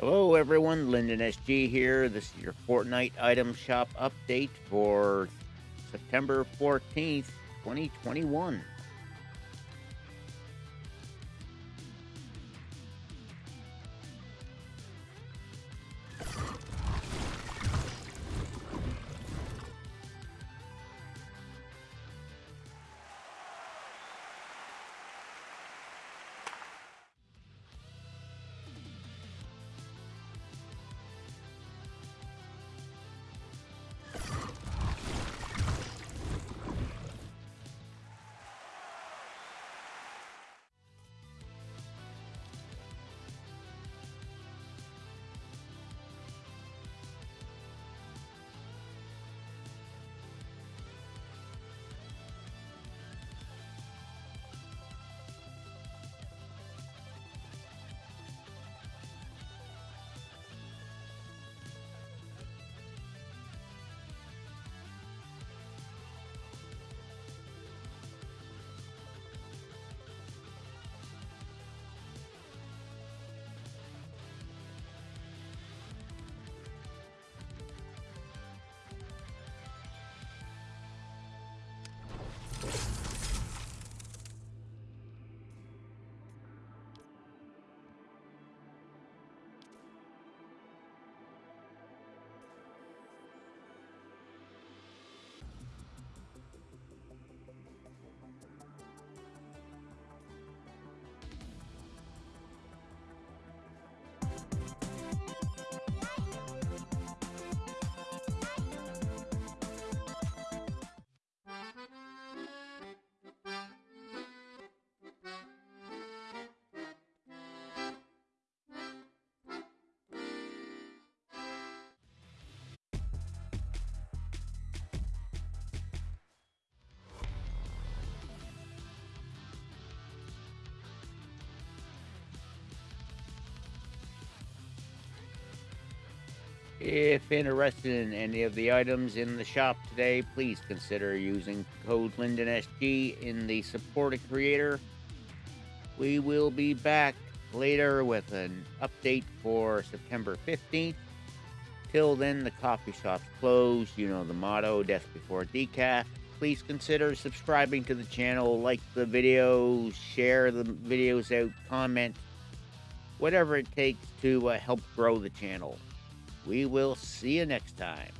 Hello everyone, Lyndon SG here. This is your Fortnite item shop update for September 14th, 2021. If interested in any of the items in the shop today, please consider using code LyndonSG in the support a creator. We will be back later with an update for September 15th. Till then, the coffee shop's closed. You know the motto, death before decaf. Please consider subscribing to the channel, like the video, share the videos out, comment, whatever it takes to uh, help grow the channel. We will see you next time.